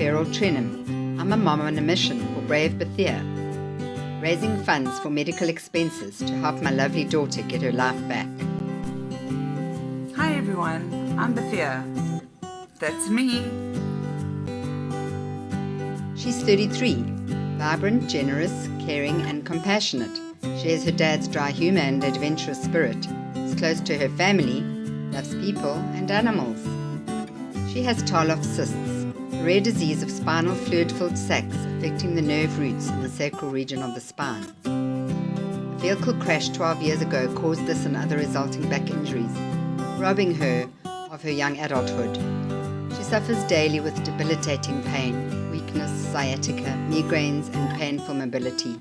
Beryl Trenham. I'm a mom on a mission for Brave Bethia, raising funds for medical expenses to help my lovely daughter get her life back. Hi everyone, I'm Bethia. That's me. She's 33, vibrant, generous, caring, and compassionate. She shares her dad's dry humor and adventurous spirit. Is close to her family, loves people and animals. She has Tarlov cysts, rare disease of spinal fluid-filled sacs affecting the nerve roots in the sacral region of the spine. A vehicle crash 12 years ago caused this and other resulting back injuries, robbing her of her young adulthood. She suffers daily with debilitating pain, weakness, sciatica, migraines, and painful mobility.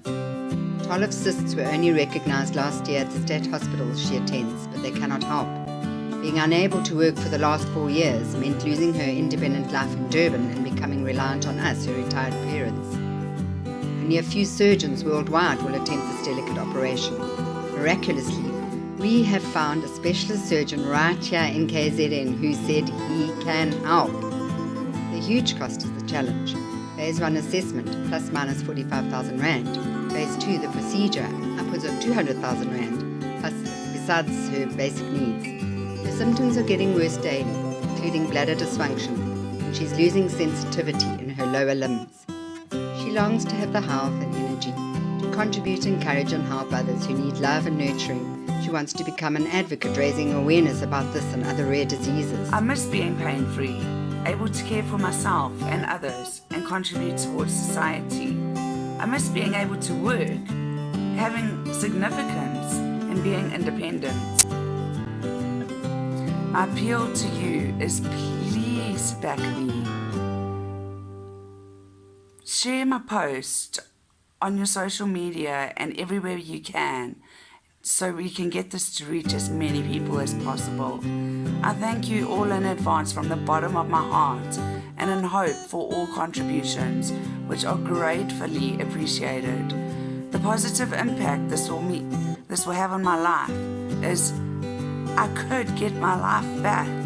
Tarlov cysts were only recognized last year at the state hospitals she attends, but they cannot help. Being unable to work for the last four years meant losing her independent life in Durban and becoming reliant on us, her retired parents. Only a few surgeons worldwide will attempt this delicate operation. Miraculously, we have found a specialist surgeon right here in KZN who said he can help. The huge cost is the challenge. Phase 1 assessment, plus minus 45,000 Rand. Phase 2, the procedure, upwards of 200,000 Rand, plus besides her basic needs. Her symptoms are getting worse daily, including bladder dysfunction, and she's losing sensitivity in her lower limbs. She longs to have the health and energy to contribute, encourage, and help others who need love and nurturing. She wants to become an advocate, raising awareness about this and other rare diseases. I miss being pain free, able to care for myself and others and contribute towards society. I miss being able to work, having significance, and being independent. My appeal to you is please back me. Share my post on your social media and everywhere you can so we can get this to reach as many people as possible. I thank you all in advance from the bottom of my heart and in hope for all contributions which are gratefully appreciated. The positive impact this will, meet, this will have on my life is I could get my life back.